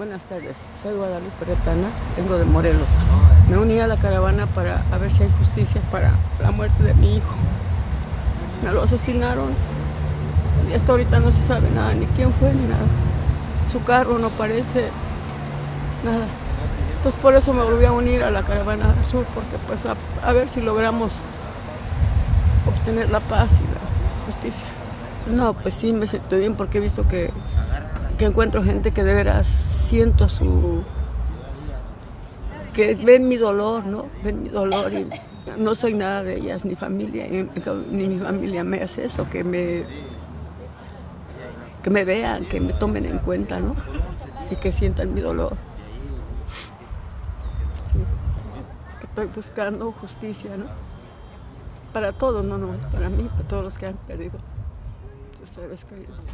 Buenas tardes, soy Guadalupe Retana, vengo de Morelos. Me uní a la caravana para a ver si hay justicia para la muerte de mi hijo. Me lo asesinaron y hasta ahorita no se sabe nada, ni quién fue ni nada. Su carro no parece nada. Entonces por eso me volví a unir a la caravana sur, porque pues a, a ver si logramos obtener la paz y la justicia. No, pues sí me siento bien porque he visto que que encuentro gente que de veras siento su que ven mi dolor, ¿no? Ven mi dolor y no soy nada de ellas, ni familia, ni mi familia me hace eso, que me que me vean, que me tomen en cuenta, ¿no? Y que sientan mi dolor. Sí. Estoy buscando justicia, ¿no? Para todos, no nomás para mí, para todos los que han perdido sus seres queridos.